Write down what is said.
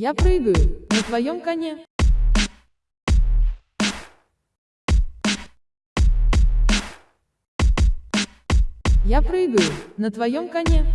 Я прыгаю на твоем коне. Я прыгаю на твоем коне.